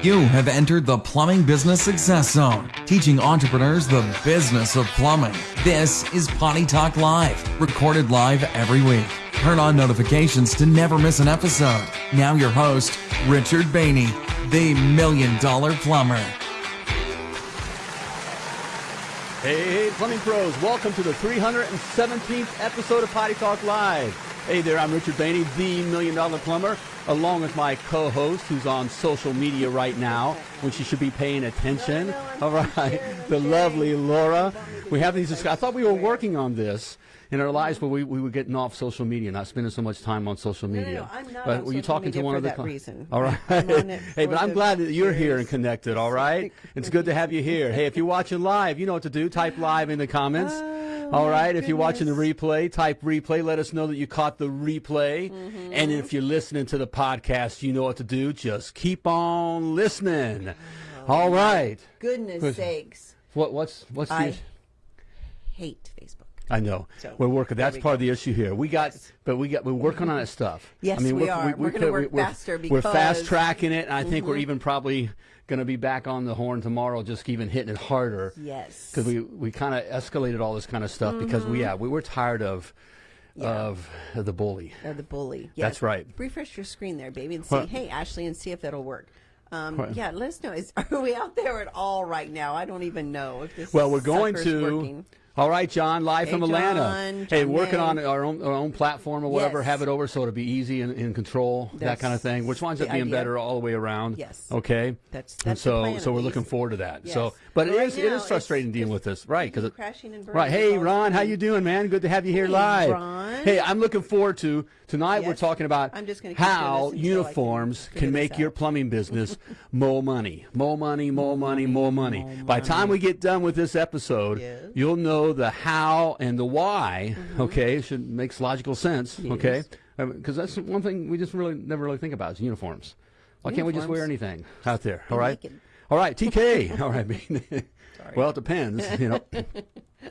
You have entered the Plumbing Business Success Zone, teaching entrepreneurs the business of plumbing. This is Potty Talk Live, recorded live every week. Turn on notifications to never miss an episode. Now, your host, Richard Bainey, the Million Dollar Plumber. Hey, plumbing pros, welcome to the 317th episode of Potty Talk Live. Hey there, I'm Richard Bainey, the Million Dollar Plumber, along with my co-host who's on social media right now, when she should be paying attention. All right, the lovely Laura. We have these, I thought we were working on this in our lives, but we, we were getting off social media, not spending so much time on social No, no, media. no, I'm not but on were you talking to one of the that reason. All right. Hey, but I'm glad that you're here and connected. All right. It's good to have you here. Hey, if you're watching live, you know what to do. Type live in the comments. Oh, All my. If you're watching the replay, type replay. Let us know that you caught the replay. Mm-hmm. And if you're listening to the podcast, you know what to do. Just keep on listening. Oh, All right. Goodness Who's- sakes. What what's what's the I hate Facebook. I know. So, we're working. That's we part go. of the issue here. We got, but we got. We're working on that stuff. Yes, I mean, we we're, are. We're gonna work we're- faster we're Mm-hmm. fast tracking it. And I think we're even probably going to be back on the horn tomorrow, just even hitting it harder. Yes. Because we we kind of escalated all this kind of stuff because we yeah we were tired of Mm-hmm. Yeah. of the bully. Or the bully. That's Yes. right. Refresh your screen there, baby, and see. Hey, Ashley, and see if that'll work. Um, yeah, let us know. Is, are we out there at all right now? I don't even know if this. Well, we're going to. working. All right, John, live Hey, from Atlanta. John, hey, working on our own our own platform or whatever. Yes. Have it over so it'll be easy and in control, that kind of thing. Which winds up being idea. better all the way around. Yes. Okay. That's- and that's the so so we're looking forward to that. Yes. So, but it Right is it now, is frustrating dealing with this, right? Because crashing and burning. Right. Hey, Ron, how you doing, man? Good to have you here Hey, live. Ron. Hey, I'm looking forward to tonight. We're talking about I'm just gonna how this until I can uniforms can this make your plumbing business more money, more money, more money, more money. By the time we get done with this episode, Yes. you'll know the how and the why. Mm-hmm. Okay, it should makes logical sense. Okay, um, because that's one thing we just really never really think about is uniforms. Why can't we just wear anything out there? All right. Naked. All right, TK. All right. well, it depends. You know.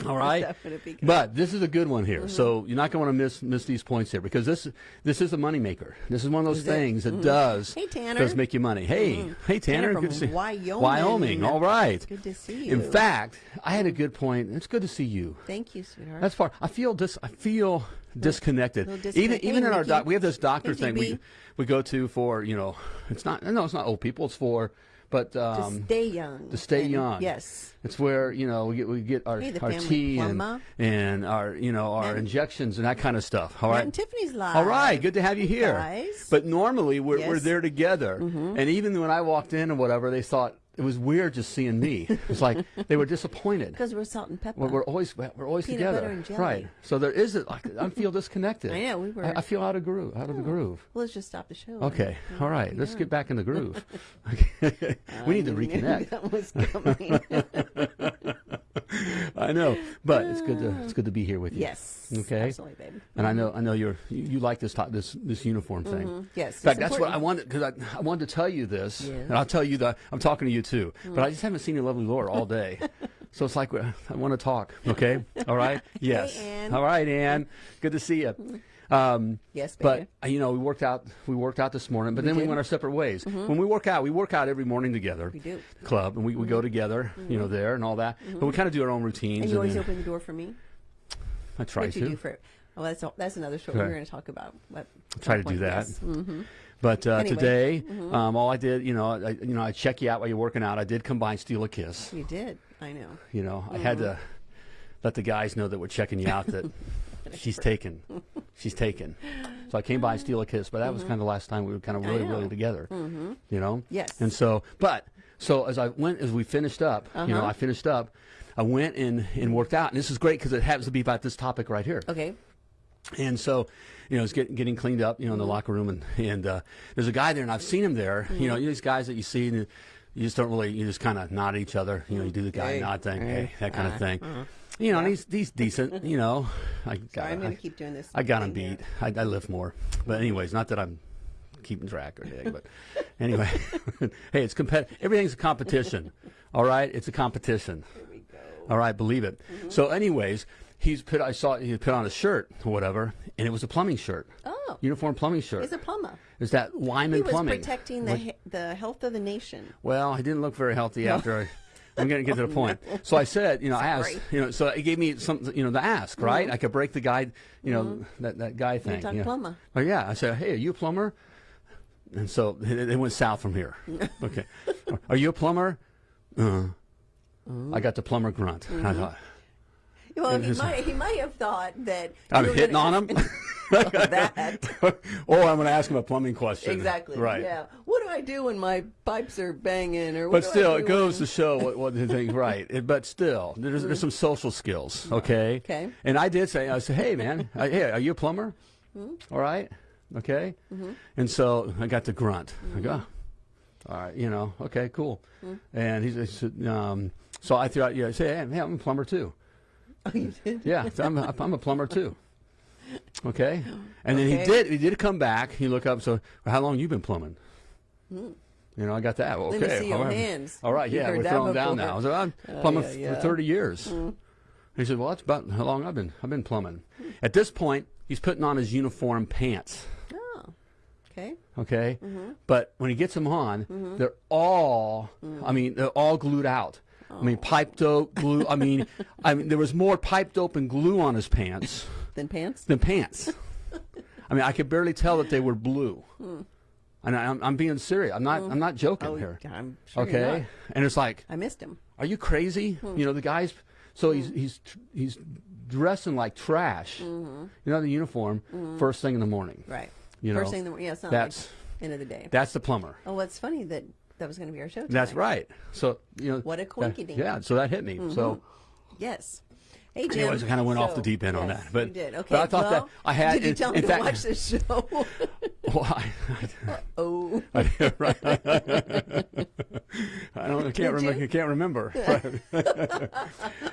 All right. That would be good. But this is a good one here. So mm-hmm. you're not going to want to miss miss these points here because this this is a moneymaker. This is one of those Is it? things that mm. does Hey, Tanner. does make you money. Hey, mm. hey Tanner, Tanner from good to see Wyoming. Wyoming. All right. Good to see you. In fact, I had a good point. It's good to see you. Thank you, sweetheart. That's part. I feel dis. I feel disconnected. Even even Hey, in our doc, we have this doctor thing we we go to for you know it's not no it's not old people it's for but to um, stay young. to stay and- young. Yes. It's where you know we get we get our Hey, our tea and, plumber. and our you know our Matt- injections and that kind of stuff. All right. And Tiffany's live. All right, good to have you here. Guys. But normally we're, we're Yes. Mm-hmm. there together, and even when I walked in or whatever, they thought it was weird just seeing me. It's like they were disappointed. Because we're salt and pepper. We're, we're always we're always Peanut together, butter and jelly. right? So there is it. Like, I feel disconnected. I know, we were- I, I feel out of groove. Out of the groove. well, let's just stop the show. Okay. and- All right. Let's get back in the groove. We need to reconnect. that was coming. I know, but it's good to it's good to be here with you. yes. Okay. Absolutely, baby. And I know I know you're you, you like this top, this this uniform thing. Mm-hmm. Yes, In fact, that's what I wanted because I, I wanted to tell you this, Yes. and I'll tell you that I'm talking to you too. Mm. But I just haven't seen your lovely Laura all day, so it's like uh, I want to talk. Okay. All right. Yes. Ann. All right, Ann. Good to see you. Um, Yes, but baby. uh, you know, we worked out. We worked out this morning, but then we did. Mm-hmm. went our separate ways. When we work out, we work out every morning together. We do. Club, and we, we go together. You know, there and all that. But we kind of do our own routines. Mm-hmm. And you always then open the door for me. I try What to. you do for? Oh, that's that's another show Okay. we're going to talk about. What, try to do that. But uh, Anyway. today, um, all I did, you know, I, you know, I check you out while you're working out. I did combine steal a kiss. You did. I know. You know, I had to Mm-hmm. let the guys know that we're checking you out. That she's taken, she's taken. So I came by and steal a kiss. But that was kind of the last time we were kind of Mm-hmm. Really, really together. You know. Yes. And so, but so as I went, as we finished up, you know, Uh-huh. I finished up. I went and, and worked out, and this is great because it happens to be about this topic right here. Okay. And so, you know, it's getting getting cleaned up, you know, in the Mm-hmm. locker room, and and uh, there's a guy there, and I've seen him there. You know, these guys that you see, and you just don't really, you just kind of nod at each other. You know, you do the guy Hey. nod thing, Hey. hey, that kind of Uh, thing. You know, and he's he's decent. You know, I got Sorry, I'm going I, to keep doing this. I got him beat. I, I lift more, but anyways, not that I'm keeping track or anything, but anyway, hey, it's compet. Everything's a competition. All right, it's a competition. All right, believe it. Mm-hmm. So, anyways, he's put. I saw he put on a shirt or whatever, and it was a plumbing shirt. Oh, Oh. Uniform plumbing shirt. He's a plumber. Is that Wyman He was Plumbing? protecting the he- the health of the nation. Well, he didn't look very healthy after I. I'm going to get to the oh, point. So I said, you know, I asked, you know, so it gave me something, you know, to ask, right? Mm-hmm. I could break the guy, you know, mm-hmm. that, that guy thing. you know. plumber. Oh, yeah. I said, hey, are you a plumber? And so they went south from here. okay. Are you a plumber? Uh, I got the plumber grunt. I mm-hmm. thought, Well, he might he might have thought that I'm hitting on him? that or I'm going to ask him a plumbing question. exactly. Right. Yeah. What do I do when my pipes are banging? Or what But still, it goes when- to show what, what the thing, right? It, but still, there's, there's some social skills, okay? Okay. And I did say, I said, hey, man, I, hey, are you a plumber? Hmm? All right, okay. Mm-hmm. And so I got the grunt. I go, "Oh, all right, you know, okay, cool. Hmm? And he said, um, so I threw out, yeah, I said, hey, hey, I'm a plumber too. Oh, you did. Yeah, so I'm, a, I'm a plumber too. Okay, and then he did. He did come back. He looked up. So, well, how long you been plumbing? You know, I got that. Well, Hmm. Let me see your all right. hands. All right, You yeah, we're throwing down before. now. So I'm Oh, plumbing yeah, yeah. for 30 years. He said, "Well, that's about how long I've been. I've been plumbing." At this point, he's putting on his uniform pants. Oh. Okay. Okay, Mm-hmm. but when he gets them on, they're all. Mm. I mean, they're all glued out. I mean, pipe dope glue. I mean, I mean, there was more pipe dope and glue on his pants Then pants. than pants. I mean, I could barely tell that they were blue. And I, I'm, I'm being serious. I'm not. I'm not joking Hmm. Oh, here. I'm sure you're okay, and it's like, I missed him. are you crazy? Hmm. You know, the guys. So he's he's tr- he's dressing like trash. Mm-hmm. You know, the uniform first thing in the morning. Right. You First know, thing. That, yeah. It's not that's like end of the day. that's the plumber. oh, what's funny that that was going to be our show. Tonight. That's right. So you know, What a that- coinkydink. yeah. So that hit me. Mm-hmm. So. Yes. Hey, Jim. Anyways, I kind of went off the deep end on that, but you did. Okay. But I thought well, that I had. Did you tell in me fact, to watch this show? Well, I, oh. I, right. I don't. I can't remember. I can't remember.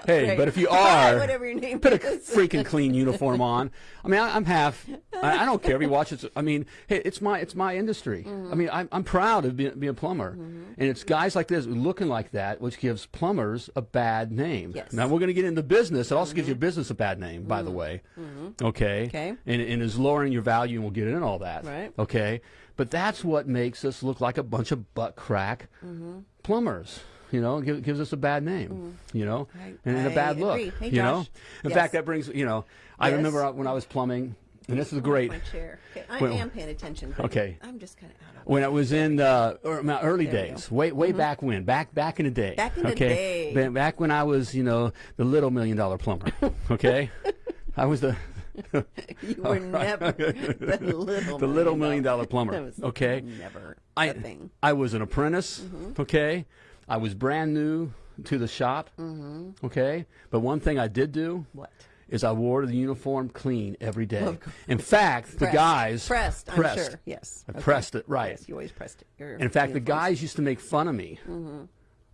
hey, Great. but if you are, whatever your name put a is. freaking clean uniform on. I mean, I, I'm half. I, I don't care if you watch it. I mean, hey, it's my it's my industry. Mm-hmm. I mean, I'm, I'm proud of being, being a plumber, mm-hmm. and it's guys like this looking like that, which gives plumbers a bad name. Yes. Now we're going to get into business. It also gives mm-hmm. your business a bad name, by the mm-hmm. way. Okay. Okay. And, and is lowering your value, and we'll get into all that. Right. Okay. But that's what makes us look like a bunch of butt crack Mm-hmm. plumbers. You know, it gives, us a bad name. You know. I- and, and a bad look. Hey, you know, in Yes. fact, that brings you know. I Yes. remember when I was plumbing, and this is great. My chair. Okay, I When- am paying attention. Okay. I'm just kind of out of. When I was in uh, er, my early days, way way back when, back back in the day. Mm-hmm. Back in the okay? day. Back when I was, you know, the little million dollar plumber. Okay, I was the You were never the little the little million dollar plumber. Okay, Never. I thing. I was an apprentice. Mm-hmm. Okay, I was brand new to the shop. Mm-hmm. Okay, but one thing I did do What? is I wore the uniform clean every day. In fact, the guys pressed. I'm pressed. sure. Yes. I Okay. pressed it right. Yes, you always pressed it. Your In fact, the guys used to make fun of me Mm-hmm.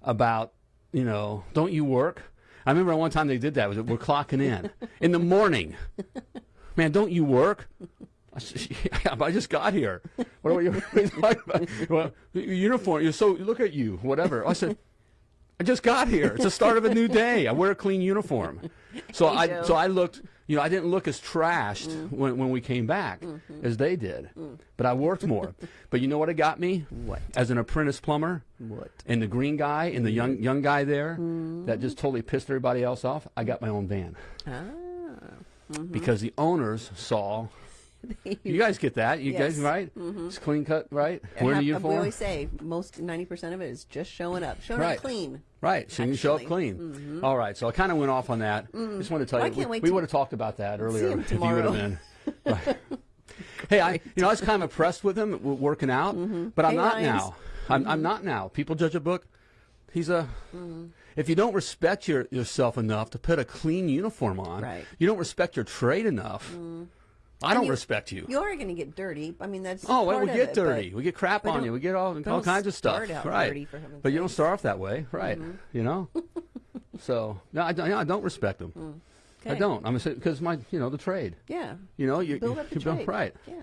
about, you know, don't you work? I remember one time they did that. Was we're clocking in in the morning. Man, don't you work? I just got here. What are you what are you talking about? Well, uniform. You're so look at you. Whatever. I said. I just got here. It's the start of a new day. I wear a clean uniform. So I so I looked, you know, I didn't look as trashed Mm. when, when we came back Mm-hmm. as they did. Mm. But I worked more. but you know what it got me? What? As an apprentice plumber? What? And the green guy and the young young guy there Mm. that just totally pissed everybody else off, I got my own van. Ah. Because the owners saw you guys get that. You guys Yes. right? Mm-hmm. It's clean cut, right? Wearing the Have- uniform. We always say most ninety percent of it is just showing up, showing Right. up clean. Right, so you can show up Actually. Mm-hmm. clean. All right, so I kind of went off on that. Mm-hmm. Just wanted to tell Well, I you, can't we, wait we to would have talked about that earlier if you would have been. Right. hey, I you know I was kind of impressed with him working out, mm-hmm. but I'm Hey, not Ryans. now. I'm, I'm not now. People judge a book. He's a. Mm-hmm. If you don't respect your, yourself enough to put a clean uniform on, Right. you don't respect your trade enough. I don't you- respect you. You are going to get dirty. I mean, that's Oh, well, we get it, dirty. We get crap on you. We get all all kinds of stuff. start out right. dirty, for but you don't start off that way, right? You know. so no, I, don't- I don't respect them. I Mm. Okay. don't. I'm because my you know the trade. Yeah. You know you Build up the you build- trade. right. Yeah.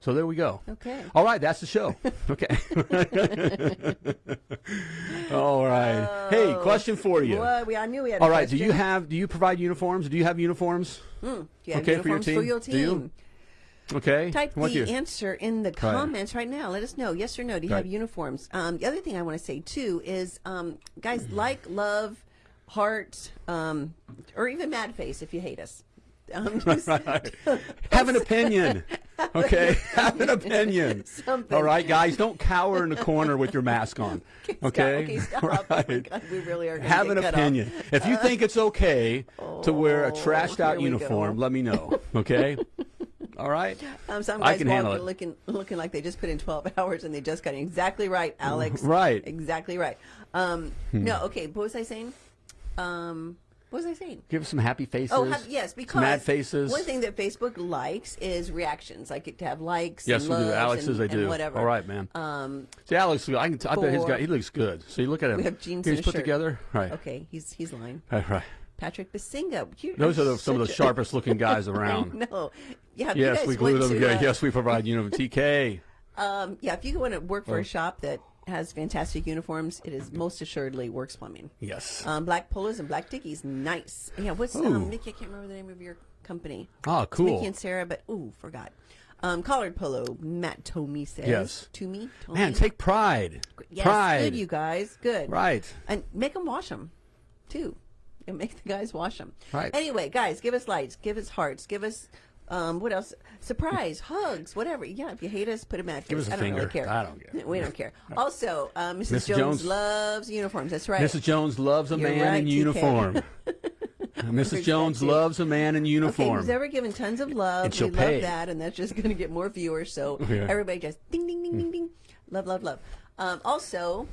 So there we go. Okay. All right, that's the show. Okay. all right. hey, question for you. Well, we, I knew we had. All right. Do you have? Do you provide uniforms? Do you have uniforms? Do you have okay for your uniforms team? For your Do you? team? Okay. Type the answer in the comments right now. Let us know, yes or no. Do you Right. have uniforms? Um, the other thing I want to say too is, um, guys, like, love, heart, um, or even mad face if you hate us. Um, just- Have an opinion. Okay, have an opinion. Something. All right, guys, don't cower in the corner with your mask on. Stop. Okay, stop. Oh Right. We really are have an cut off. opinion. If you think it's okay to wear a Oh, trashed out here we go. uniform, let me know. Okay. All right. Um, some I guys can handle it. looking looking like they just put in 12 hours and they just got it. exactly right, Alex. Right. Hmm. Exactly right. Um, No, okay. What was I saying? Um, what was I saying? Give some happy faces. Oh, yes, because mad faces. One thing that Facebook likes is reactions, like it to have likes. Yes, and we do. loves Alex's, and, they and do. Whatever. All right, man. Um, See, Alex, I can. T- I bet he's got. He looks good. So you look at him. we have jeans He's and a put shirt. together. Right. Okay, he's he's lying. Right. Right. Patrick Basinga. You Those are the, some of the sharpest looking guys around. No. Yeah. Yes, we glue them. to, Yeah, uh, yes, we provide you know TK. Um, yeah, if you want to work Oh. for a shop that has fantastic uniforms, it is most assuredly Works Plumbing. Yes. Um, black polos and black dickies, nice. Yeah, what's um, Mickey? I can't remember the name of your company. Oh, It's cool. Mickey and Sarah, but ooh, forgot. Um, collared polo. Matt Tomey says. Yes. To me, Man, take pride. yes, pride. good, you guys, good. Right. and make them wash them, too. And make the guys wash them. Right. Anyway, guys, give us lights, give us hearts, give us. Um, what else? Surprise, hugs, whatever. Yeah, if you hate us, put a face. Give us a I don't finger. really care. I don't care. We don't care. Also, uh, Mrs. Mrs. Jones, Jones- loves uniforms. That's right. Mrs. Jones loves a You're man right, in uniform. Mrs. Jones loves a man in Okay, uniform. who's ever given tons of love? And she'll we pay. love that, and that's just going to get more viewers. So Yeah. everybody just ding, ding, ding, ding, ding. Love, love, love. Um, also,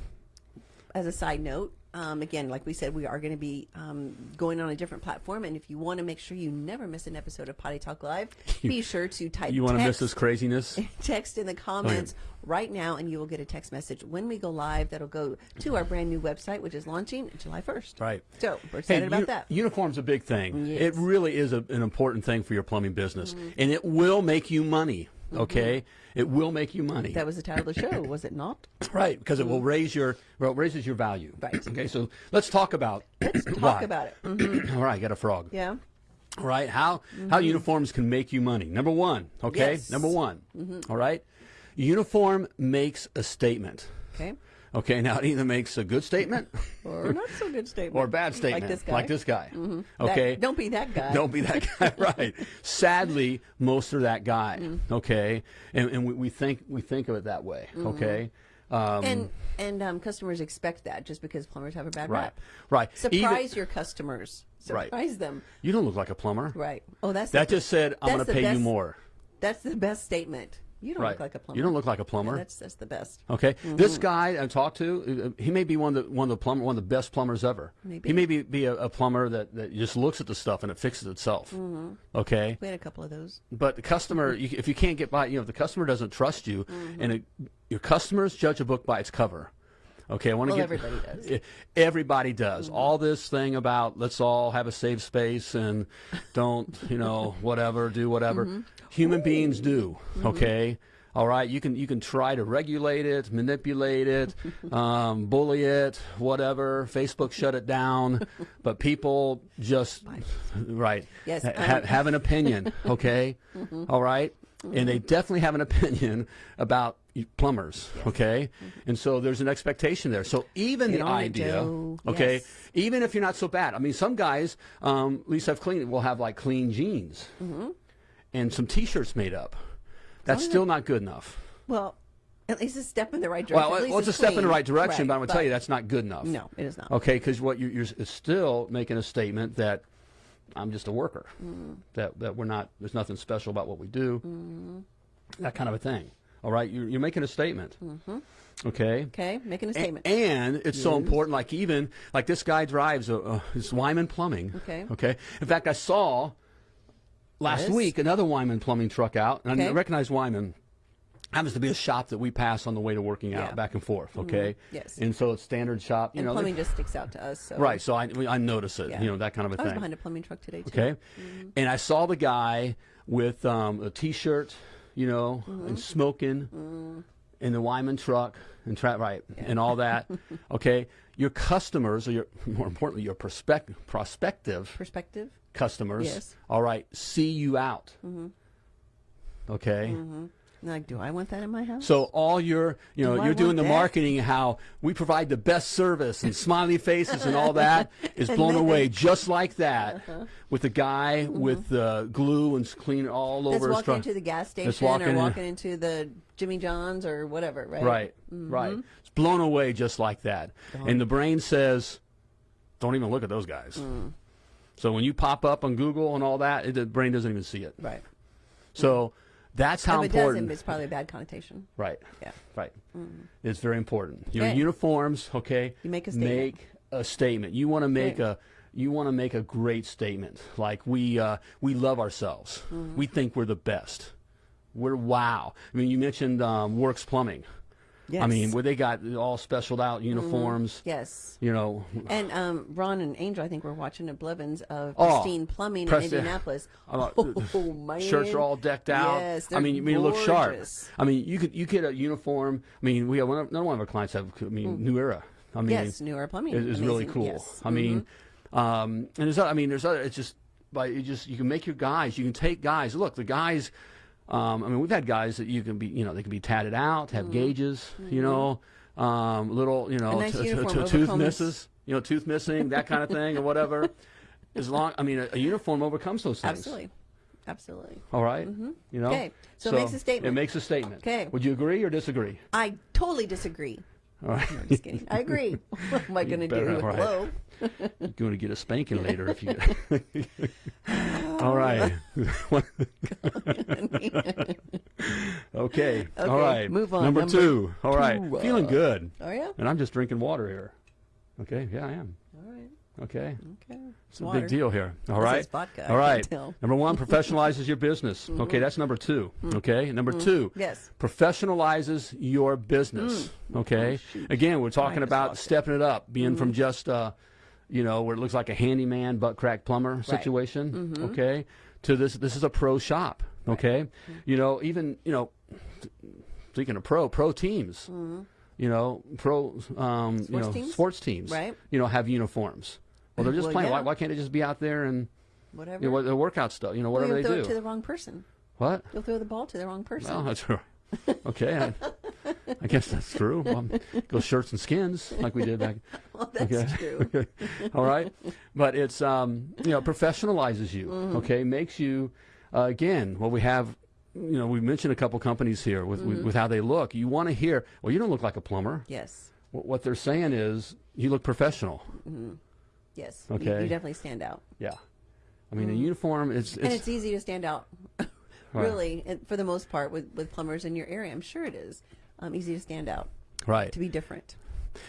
as a side note, um, again, like we said, we are going to be um, going on a different platform, and if you want to make sure you never miss an episode of Potty Talk Live, be sure to type. you want to miss this craziness? text in the comments right now, and you will get a text message when we go live. That'll go to our brand new website, which is launching July 1st. Right. So we're excited about uni- that. Uniform's a big thing. Yes. It really is a, an important thing for your plumbing business, Mm-hmm. and it will make you money. Okay, it will make you money. That was the title of the show, was it not? Right because it will mm-hmm. raise your well, it raises your value. Right. Okay, so let's talk about let's Talk about it. Mhm. All right, got a frog. Yeah. All right, how how mm-hmm. uniforms can make you money? Number one, okay, Yes. number one. Mm-hmm. All right, uniform makes a statement. Okay. Okay, now it either makes a good statement Or not so good statement. or a bad statement, Like this guy. Like this guy. That- Okay, don't be that guy. Don't be that guy, right? Sadly, most are that guy. Mm-hmm. Okay, and, and we, we think we think of it that way. Okay, um, and and um, customers expect that just because plumbers have a bad right, rap. right. Surprise Even- your customers. Right. Surprise them. you don't look like a plumber. Right. Oh, that's That the, just said I'm going to pay you more. That's the best statement. You don't Right. look like a plumber. You don't look like a plumber. Yeah, that's that's the best. Okay, Mm-hmm. this guy I talked to, uh, he may be one of the one of the plumber, one of the best plumbers ever. Maybe. He may be, be a, a plumber that, that just looks at the stuff and it fixes itself. Mm-hmm. Okay, We had a couple of those. but the customer, you, if you can't get by, you know, if the customer doesn't trust you, Mm-hmm. and it, your customers judge a book by its cover. Okay, I want to Well, get everybody does. Mm-hmm. Everybody does. All this thing about let's all have a safe space and don't, you know, whatever, do whatever. Mm-hmm. Human beings do. Okay. All right, you can you can try to regulate it, manipulate it, um, bully it, whatever. Facebook shut it down, but people just right Yes, ha- um, have an opinion. Okay, All right, and they definitely have an opinion about plumbers. Okay, and so there's an expectation there. So even Get the idea, okay, Yes. even if you're not so bad. I mean, some guys, um, at least I've cleaned, will have like clean jeans Mm-hmm. and some T-shirts made up. That's still not good enough. Well, at least a step in the right direction. Well, well, it's a it's step in the right direction, Right, but I'm going to tell you that's not good enough. No, it is not. Okay, because what you're, you're still making a statement that I'm just a worker. Mm. That that we're not. There's nothing special about what we do. Mm-hmm. That kind of a thing. All right, you're, you're making a statement. Mm-hmm. Okay. Okay, making a statement. And it's so important. Like even like this guy drives a, a Wyman Plumbing. Okay. Okay. In fact, I saw last Yes. week another Wyman Plumbing truck out, and I Okay. recognize Wyman. Happens to be a shop that we pass on the way to working out, Yeah. Mm-hmm. back and forth. Okay. Yes. And so it's standard shop. You and know. plumbing just sticks out to us. So. Right. So I I notice it. Yeah. You know that kind of a I thing i was behind a plumbing truck today too. Okay. Mm-hmm. And I saw the guy with um, a T-shirt, you know, Mm-hmm. and smoking in the Wyman truck and tra- right and all that. okay. Your customers, or your more importantly, your prospect prospective Perspective. customers, Yes. all right, see you out. Okay. Like, do I want that in my house? So all your, you know, Do you're doing the that? marketing, how we provide the best service and smiley faces and all that is blown away just like that uh-huh. with the guy mm-hmm. with the glue and clean all. That's over his walking into the gas station or walking in- walking into the Jimmy John's or whatever, right? Right, mm-hmm. right. It's blown away just like that. And the brain says, don't even look at those guys. Mm. So when you pop up on Google and all that, it, the brain doesn't even see it. Right. So mm-hmm. That's how if it doesn't, important. it's probably a bad connotation. Right. Yeah. Right. It's very important. Your Okay. uniforms, okay? You make a statement. Make a statement. You want to make Okay. a you want to make a great statement. Like we uh, we love ourselves. Mm-hmm. We think we're the best. We're wow. I mean, you mentioned um, Works Plumbing. I Yes. Mm-hmm. mean, where they got all specialed out uniforms. Yes. You know, And um, Ron and Angel, I think, were watching at Blevins of Oh, Pristine Plumbing Presti- in Indianapolis. Uh, oh, man. shirts are all decked out. Yes, I mean, you mean, look sharp. I mean, you could you get a uniform. I mean, we have one of, none one of our clients have. I mean, New Era. I mean, Mm. Yes, New Era Plumbing. is, is really cool. Yes. I mean, um, and there's other, I mean, there's other. It's just by you just you can make your guys. You can take guys. Look, the guys. Um, I mean, we've had guys that you can be. You know, they can be tatted out, have gauges. You know, um, little. You know, Mm-hmm. Nice tooth misses. You know, tooth missing, that kind of thing, or whatever. As long, I mean, a, a uniform overcomes those things. Absolutely. Absolutely. All right? You know. Okay, so it makes a statement. It makes a statement. Okay. Would you agree or disagree? I totally disagree. All right. I'm just kidding. I agree. What am I going to do? right. Hello? You're going to get a spanking later if you. All right. okay. All Okay, right. move on. Number, Number two. All right. uh, Feeling good. Oh, yeah? And I'm just drinking water here. Okay. Yeah, I am. All right. Okay. Okay. It's a big deal here. All right. it's vodka, All right. Mm-hmm. Number one, professionalizes your business. Okay, that's number 2 Okay. Number two. Yes. Professionalizes your business. Mm. Okay. Oh, Again, we're talking about stepping it up, being Mm-hmm. from just, uh, you know, where it looks like a handyman, butt crack plumber situation. Mm-hmm. Okay. To this, this is a pro shop. Okay. Mm-hmm. You know, even you know, speaking of pro, pro teams. You know, pro, um, you Mm-hmm. Know, teams? sports teams. Right. You know, have uniforms. Well, they're just Well, playing. Why, yeah. why can't they just be out there and Whatever. you know, the workout stuff? You know, Well, whatever you'll they throw do. it to the wrong person. what? You'll throw the ball to the wrong person. Well, that's right. Okay, I, I guess that's true. Well, go shirts and skins like we did back. Well, that's okay. true. All right, but it's um, you know professionalizes you. Mm-hmm. Okay, makes you uh, again. Well, we have. You know, we've mentioned a couple companies here with, Mm-hmm. with, with how they look. You want to hear, well, you don't look like a plumber. Yes. What, what they're saying is, you look professional. Yes. Okay. You, definitely stand out. Yeah. I mean, a uniform, it's, Mm-hmm. and it's, it's easy to stand out, really, for the most part, with, with plumbers in your area. I'm sure it is. Um, easy to stand out, right. to be different.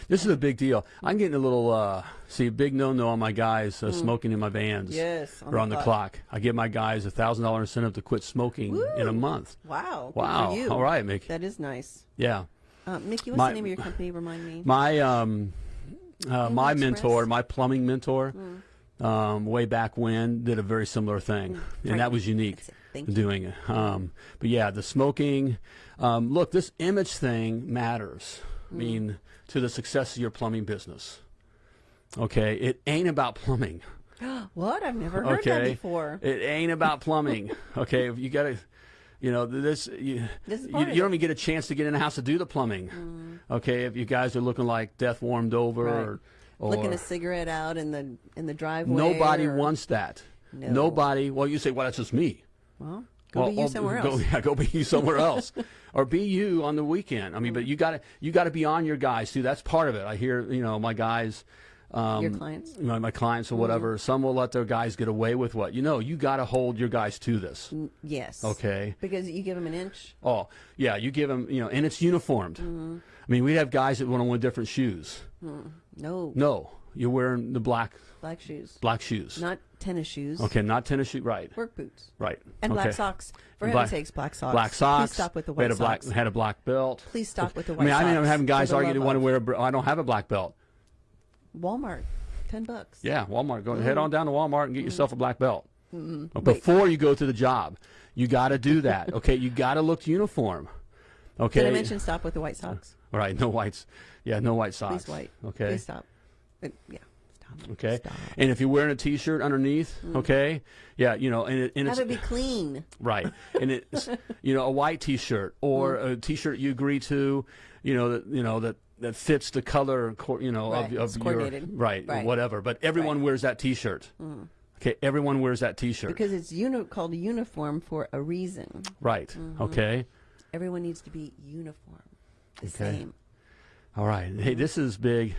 This is a big deal. I'm getting a little, uh, see, big no-no on my guys uh, smoking in my vans. Mm. Yes, on or the on the clock. clock. I give my guys a thousand dollar incentive to quit smoking in a month. Wow. Wow. All right, Mickey. That is nice. Yeah. Uh, Mickey, what's My- the name of your company? Remind me. My um, uh, my Express? mentor, my plumbing mentor, Mm. um, way back when, did a very similar thing, and Right. that was unique. Thank you. Doing it, um, but yeah, the smoking. Um, look, this image thing matters. I Mm. mean, to the success of your plumbing business. Okay, it ain't about plumbing. what? I've never heard okay, that before. it ain't about plumbing. okay, if you got to. You know this. You, This is you, you don't even get a chance to get in the house to do the plumbing. Okay, if you guys are looking like death warmed over, Right. or, or Flicking a cigarette out in the in the driveway. nobody or- wants that. No. Nobody. Well, you say, well, that's just me. Well, go well, be you somewhere go, else. Yeah, go be you somewhere else, or be you on the weekend. I mean, but you got to you got to be on your guys too. That's part of it. I hear you know my guys. Um, Your clients? My, my clients or whatever. Some will let their guys get away with what you know. You got to hold your guys to this. Yes. Okay. Because you give them an inch. Oh, yeah, you give them, you know, and it's uniformed. Mm-hmm. I mean, we have guys that want to wear different shoes. No. No, you're wearing the black Black shoes. black shoes. Not tennis shoes. okay, not tennis shoes. Right, Work boots. right. And okay. black socks. For heaven's sakes, black socks. Black socks. Please stop with the we had a black socks. had a black belt. Please stop with the white. I white mean, I mean, I'm having guys argue they want to wear. I don't have a black belt. Walmart. Ten bucks. Yeah, Walmart. Go Mm-hmm. head on down to Walmart and get yourself a black belt. But Before you go to the job, you got to do that. Okay, you got to look uniform. Okay. Did I mention stop with the white socks? All right, no whites. Yeah, no white socks. Please white. Okay. Please stop. Yeah. Stop. Okay, Stop. and if you're wearing a T-shirt underneath, okay, yeah, you know, and, it, and Have it's it be clean. right, and it's you know a white T-shirt or Mm. a T-shirt you agree to, you know that you know that that fits the color, co- you know, Right, of, of your coordinated. right, Right. whatever. But everyone Right. Mm. wears that T-shirt. Okay, everyone wears that T-shirt. Because it's uni- called a uniform for a reason. right. Mm-hmm. Okay. Everyone needs to be uniform, the Okay. same. All right. Hey, this is big.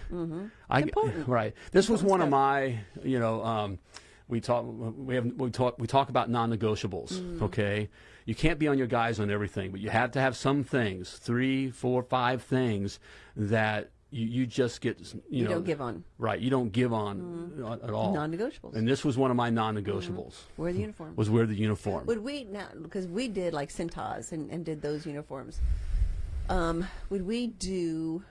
I, Important. right. This was one of my, you know, um, we talk we have we talk we talk about non-negotiables. Mm. Okay, you can't be on your guys on everything, but you have to have some things, three, four, five things that you, you just get. You, You, know, don't give on Right. You don't give on uh, at all. non-negotiables. and this was one of my non-negotiables. Wear the uniform. Was wear the uniform. Would we now because we did like Cintas and, and did those uniforms? Um, would we do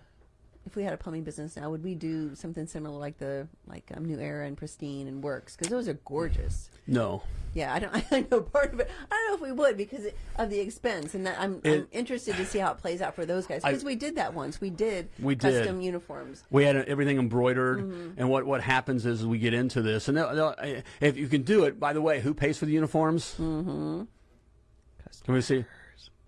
if we had a plumbing business now? Would we do something similar like the like um, New Era and Pristine and Works because those are gorgeous. no. Yeah, I don't. I know part of it. I don't know if we would because of the expense, and that I'm, I'm interested to see how it plays out for those guys. Because we did that once. We did We did. custom uniforms. We had everything embroidered, Mm-hmm. and what what happens is we get into this, and they'll, they'll, if you can do it. By the way, who pays for the uniforms? Mm-hmm. Can we see?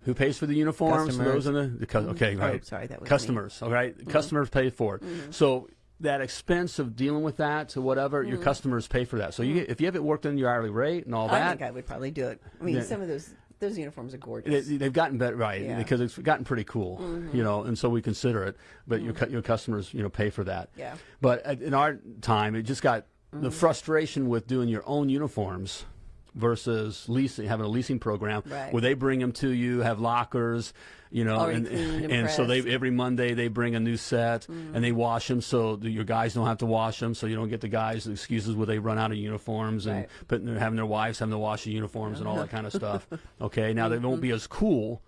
Who pays for the uniforms? Customers. Those in the, the cu- mm-hmm. okay, Oh, right. sorry, that was me. Mm-hmm. customers. All right? Mm-hmm. customers pay for it. Mm-hmm. So that expense of dealing with that to whatever your customers pay for that. So you, if you have it worked in your hourly rate and all Mm-hmm. I that, think I would probably do it. I mean, Yeah. some of those those uniforms are gorgeous. they, they've gotten better, right? Yeah. Because it's gotten pretty cool, you know, and so we consider it. But your cu- your customers, you know, pay for that. Yeah. But in our time, it just got the frustration with doing your own uniforms versus leasing, having a leasing program Right. where they bring them to you, have lockers, you know, Already and cleaned and so they every Monday they bring a new set mm-hmm. and they wash them so your guys don't have to wash them, so you don't get the guys excuses where they run out of uniforms and Right. putting having their wives having to wash the uniforms and all that kind of stuff. Okay, now they won't mm-hmm. be as cool.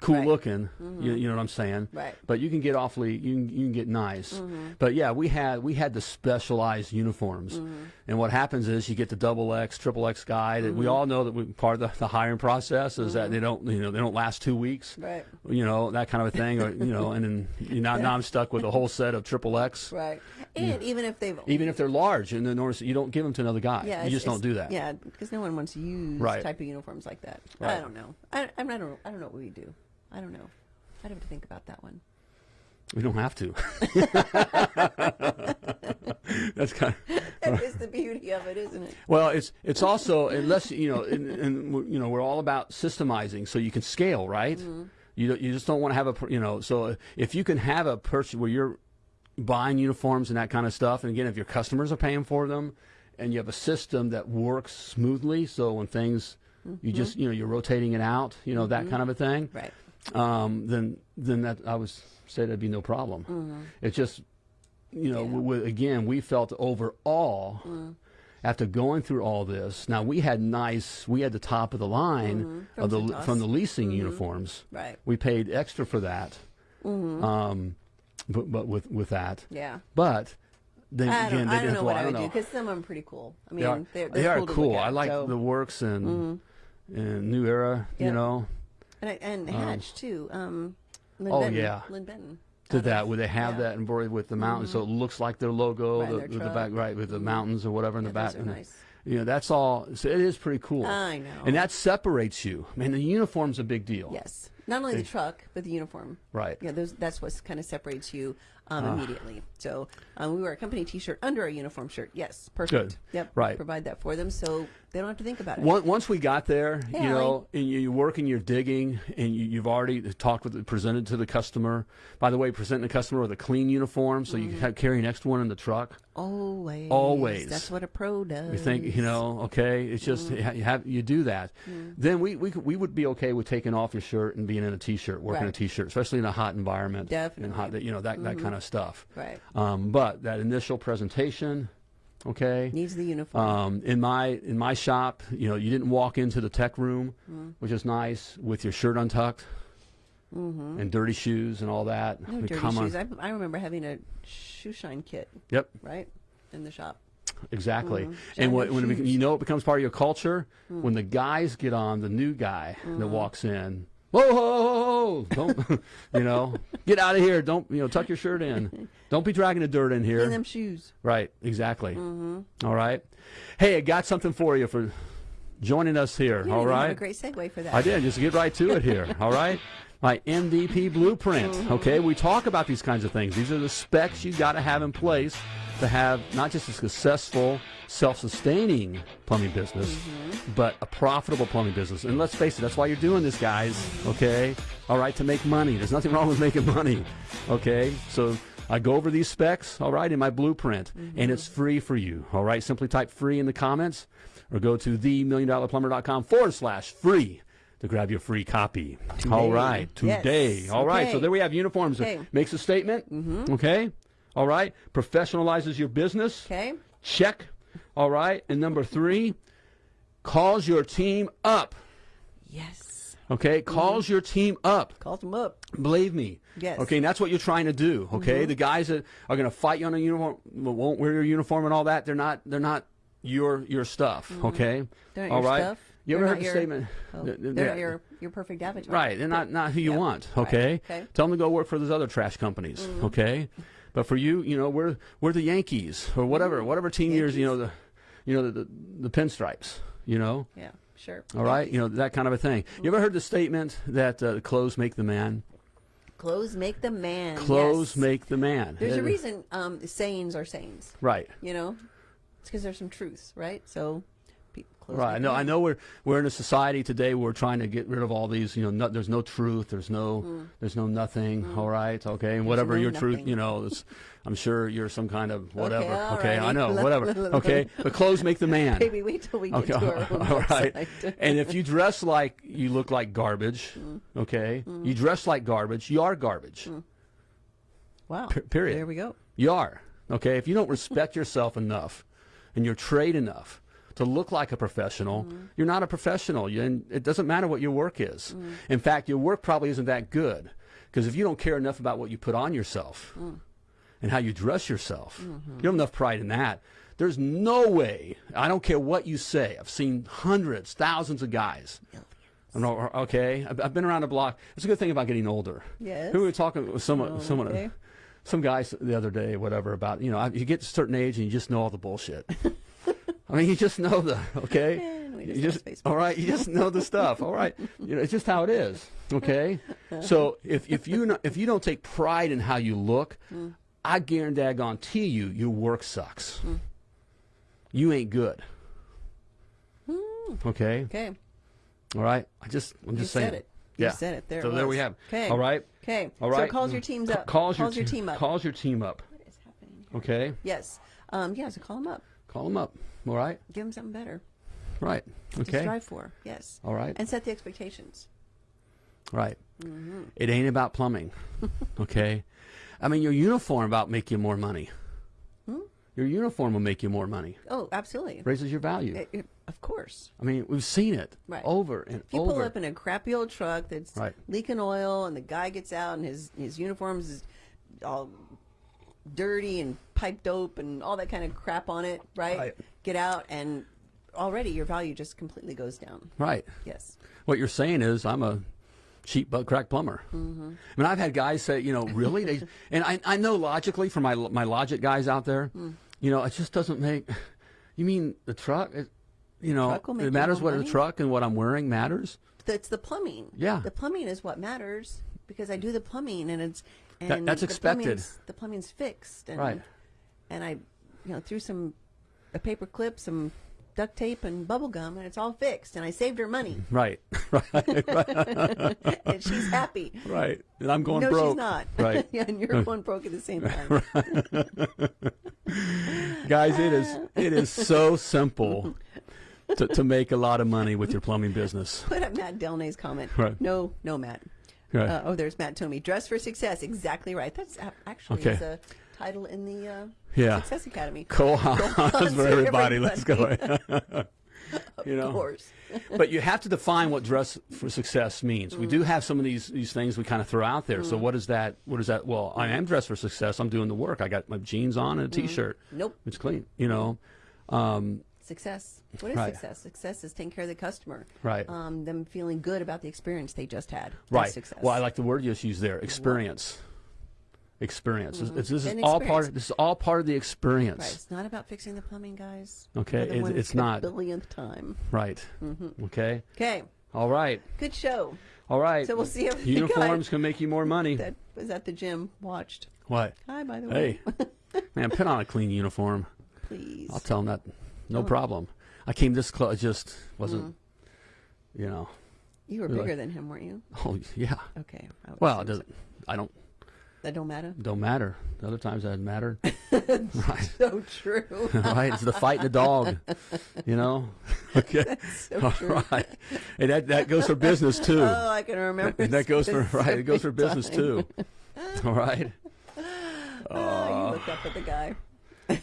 Cool Right. looking, mm-hmm. you, you know what I'm saying? Right. But you can get awfully, you can, you can get nice. Mm-hmm. But yeah, we had we had the specialized uniforms, mm-hmm. and what happens is you get the double X, triple X guy. That we all know that we, part of the, the hiring process is that they don't, you know, they don't last two weeks. Right. You know that kind of a thing, or you know, and then you know, now I'm stuck with a whole set of triple X. Right. And even if they've Even if they're large, and then notice you don't give them to another guy. yeah, you just don't do that. Yeah, because no one wants to use Right. type of uniforms like that. I don't know. I, I'm. I don't, I don't know what we do. I don't know. I'd have to think about that one. We don't have to. That's kind. Of, That is the beauty of it, isn't it? Well, it's it's also unless you know, and, and you know, we're all about systemizing, so you can scale, right? Mm-hmm. You you just don't want to have a you know, so uh, if you can have a purchase where you're buying uniforms and that kind of stuff, and again, if your customers are paying for them, and you have a system that works smoothly, so when things you mm-hmm. just you know you're rotating it out, you know that mm-hmm. kind of a thing. Right. Um, then then that I would say that'd be no problem. It's just you know Mm-hmm. Yeah. w- again we felt overall Mm. after going through all this. Now we had nice we had the top of the line Mm-hmm. From of the from the leasing uniforms. Right. We paid extra for that. Um, but but with with that, Yeah. but then I again they I don't know what I would do because some of them are pretty cool. I mean, They are, they're, they they're are cool. to cool. look at, I like so- Mm-hmm. the works and and New Era. Yeah. You know, and, I- and Hatch too. Um, Lynn oh, Benton, yeah. Lynn Benton did that where they have yeah. Mm-hmm. that embroidered with the mountains, so it looks like their logo, Right, the, their with the back, right, with the mountains or whatever in Yeah, the back. those are and, nice. You know, that's all. So it is pretty cool. I know. And that separates you. I mean, the uniform's a big deal. Yes, not only the truck but the uniform. Right. Yeah, those that's what kind of separates you um, Ah. immediately. So um, we wear a company T-shirt under our uniform shirt. Yes, perfect. Good. Yep. Right. Provide that for them so they don't have to think about it. Once once we got there, Hey, you know, and you, you work and you're digging, and you, you've already talked with, presented to the customer. By the way, presenting the customer with a clean uniform, so Mm-hmm. you can carry an extra one in the truck. Always. Always. That's what a pro does. You think, you know, okay, it's just Mm-hmm. you have you do that. Then we, we we would be okay with taking off your shirt and being in a t-shirt, working a Right. t-shirt, especially in a hot environment. Definitely. Mm-hmm. And hot, you know, that that kind of stuff. Right. Um, but that initial presentation, okay. Needs the uniform. Um, in my in my shop, you know, you didn't walk into the tech room, Mm-hmm. which is nice, with your shirt untucked and dirty shoes and all that. no dirty shoes. I, I remember having a shoe shine kit, Yep, right, in the shop. exactly. Shiny And what, when it, you know it becomes part of your culture Mm. when the guys get on, the new guy that walks in, Whoa, whoa, whoa, whoa! Don't, you know, get out of here. Don't, you know, tuck your shirt in. Don't be dragging the dirt in here. them shoes. Right, exactly. Mm-hmm. All right. Hey, I got something for you for joining us here. All right. You all have a great segue for that. I did. Just get right to it here. All right. My MVP blueprint. Mm-hmm. Okay. We talk about these kinds of things. These are the specs you got to have in place to have not just a successful, self-sustaining plumbing business, mm-hmm. but a profitable plumbing business. And let's face it, that's why you're doing this, guys. Okay. All right. To make money. There's nothing wrong with making money. Okay. So. I go over these specs, all right, in my blueprint, and mm-hmm. it's free for you, all right? Simply type free in the comments or go to themilliondollarplumber.com forward slash free to grab your free copy. All right, Yes. today. All right, so there we have uniforms. Okay. Makes a statement, mm-hmm. okay? All right, professionalizes your business. Okay. Check. All right, and number three, calls your team up. Yes. Okay, calls your team up. Calls them up. Believe me. Yes. Okay, and that's what you're trying to do. Okay, mm-hmm. the guys that are going to fight you on a uniform, won't wear your uniform and all that. They're not. They're not your your stuff. Mm-hmm. Okay. They're all your right. stuff. You ever heard the your- statement? Oh, th- th- they're yeah. your, your perfect avatar. Right, they're not not who you Yeah. want. Right. Okay. Okay. Tell them to go work for those other trash companies. Mm-hmm. Okay. But for you, you know, we're we're the Yankees or whatever, whatever team yours, you know the, you know the, the the pinstripes. You know. Yeah, sure. All right. You know that kind of a thing. You ever heard the statement that uh, clothes make the man? Clothes make the man. Clothes yes. make the man. There's a Uh, reason um, sayings are sayings. Right. You know, it's because there's some truths, right? So, Right. make No, I know we're we're in a society today where we're trying to get rid of all these. You know, no, there's no truth. There's no mm. there's no nothing. Mm. All right. Okay. And whatever no your truth, you know, it's, I'm sure you're some kind of whatever. all Okay. I righty. know. Whatever. Okay. But clothes make the man. Baby, wait till we get Okay. to our own All right. and if you dress like you look like garbage, Mm. okay, mm. you dress like garbage, you are garbage. wow. Per- period. There we go. You are. Okay? If you don't respect yourself enough and your trade enough to look like a professional, mm-hmm. you're not a professional. You, and it doesn't matter what your work is. Mm. In fact, your work probably isn't that good because if you don't care enough about what you put on yourself mm. and how you dress yourself, mm-hmm. you don't have enough pride in that. There's no way, I don't care what you say. I've seen hundreds, thousands of guys. Know, okay, I've, I've been around the block. It's a good thing about getting older. Yes. Who were talking with someone, oh, someone, okay. some guys the other day, whatever, about you know, you get to a certain age and you just know all the bullshit. I mean, you just know the okay. We You just just all right. You just know the stuff. All right. You know, it's just how it is. Okay. So if if you no- if you don't take pride in how you look, Hmm. I guarantee you, your work sucks. You ain't good. Okay. Hmm. Okay. All right. I just I'm You just saying. said it. You Yeah. said it. There So it there we have. Okay. All right. Okay. All right. So calls your teams up. Calls, calls your, your team up. Calls your team up. What is happening? Okay. Yes. Um, yeah. So call them up. Call them up. All right. Give them something better Right. to Okay. strive for. Yes. All right. And set the expectations. Right. Mm-hmm. It ain't about plumbing. okay. I mean, your uniform about make you more money. Hmm? Your uniform will make you more money. Oh, absolutely. Raises your value. It- it- of course. I mean, we've seen it Right. over and over. If you over. pull up in a crappy old truck that's Right. leaking oil, and the guy gets out and his his uniforms is all dirty and pipe dope and all that kind of crap on it, right? Right. Get out and already your value just completely goes down. right. Yes. What you're saying is, I'm a cheap butt crack plumber. Mm-hmm. I mean, I've had guys say, you know, really, they, and I, I know logically for my my logic guys out there, Hmm. you know, it just doesn't make. You mean the truck? It, you know, Truck will make it matters what money? the truck and what I'm wearing matters. That's the plumbing. Yeah. The plumbing is what matters because I do the plumbing and it's and That- that's the expected. plumbing's- The plumbing's fixed and Right. and I you know threw some a paper clip, some duct tape and bubble gum and it's all fixed and I saved her money Right, right, right, and she's happy. right. And I'm going no, broke. she's not. Right. yeah, and you're going broke at the same time. Guys, it is it is so simple to, to make a lot of money with your plumbing business. Put up Matt Delnay's comment. Right. No, no, Matt. Right. Uh, oh, there's Matt Tomey. Dress for success. Exactly right. That's actually Okay. is a title in the uh, Yeah. Success Academy. Kohan's for everybody. Let's go. you know. Of course. but you have to define what dress for success means. We Mm. do have some of these these things we kind of throw out there. So what is that? What is that? Well, I am dressed for success. I'm doing the work. I got my jeans on and a t-shirt. Nope. It's clean. You know. Um, success. What is Right. success? Success is taking care of the customer. Right. Um, them feeling good about the experience they just had. Right. Success. Well, I like the word you just used there, experience. Experience. This- This, is And all experience. part. This is all part of the experience. Right. It's not about fixing the plumbing, guys. Okay, it- it's not. Billionth time. Right. Mm-hmm. Okay. Okay. All right. Good show. All right. So we'll see if uniforms can make you more money. that was at the gym watched. What? Hi, by the way. Hey, man, put on a clean uniform. Please. I'll tell them that. No Oh. problem. I came this close. It just wasn't. Mm. You know. You were bigger than him, weren't you? Oh yeah. Okay. I Well, it doesn't. I don't. That don't matter. Don't matter. The other times that mattered. right. So true. right. It's the fight and the dog. You know. Okay. so All true. right. And that that goes for business too. Oh, I can remember. And that goes for right. It goes for business specific too. All right. time. Oh, you looked up at the guy.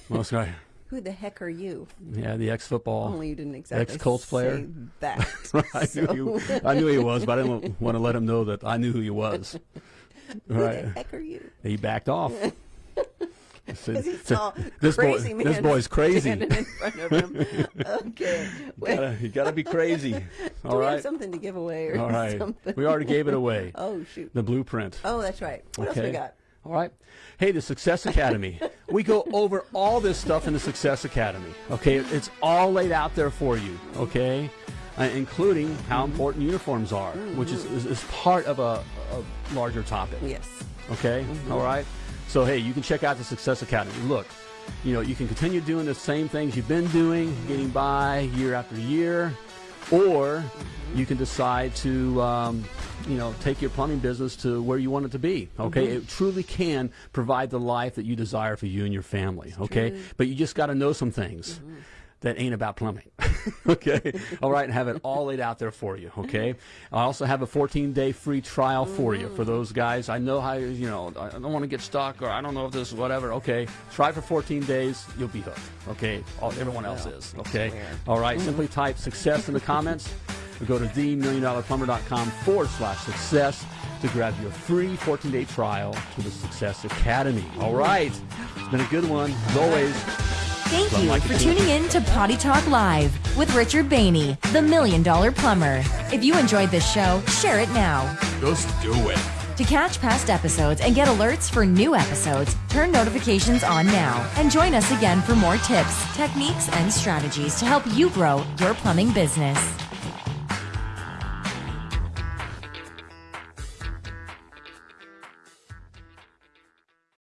Most guy. Who the heck are you? Yeah, the ex football. Only you didn't exactly Ex-Colts player? say that. I, knew he, I knew he was, but I didn't want to let him know that I knew who he was. Who Right. the heck are you? He backed off. Said, saw this boy, this boy's crazy. in front of him. okay. You gotta, you gotta be crazy. All have something to give away or All right. something? We already gave it away. Oh shoot. The blueprint. Oh, that's right. What else we got? All right. Hey, the Success Academy. we go over all this stuff in the Success Academy. Okay, it's all laid out there for you. Okay, uh, including how important uniforms are, which is, is, is part of a, a larger topic. Yes. Okay, All right. So hey, you can check out the Success Academy. Look, you know you can continue doing the same things you've been doing, getting by year after year, or you can decide to um, you know take your plumbing business to where you want it to be. Okay, it truly can provide the life that you desire for you and your family. Okay, true. but you just got to know some things. That ain't about plumbing. okay. All right. And have it all laid out there for you. Okay. I also have a 14 day free trial for you for those guys. I know how, you know, I don't want to get stuck or I don't know if this is whatever. Okay. Try for 14 days. You'll be hooked. Okay. All, everyone else is. Okay. All right. Simply type success in the comments or go to themilliondollarplumber.com forward slash success to grab your free 14 day trial to the Success Academy. All right. It's been a good one. As always. Thank you Mike for tuning in to Potty Talk Live with Richard Bainey, the Million Dollar Plumber. If you enjoyed this show, share it now. Just do it. To catch past episodes and get alerts for new episodes, turn notifications on now and join us again for more tips, techniques, and strategies to help you grow your plumbing business.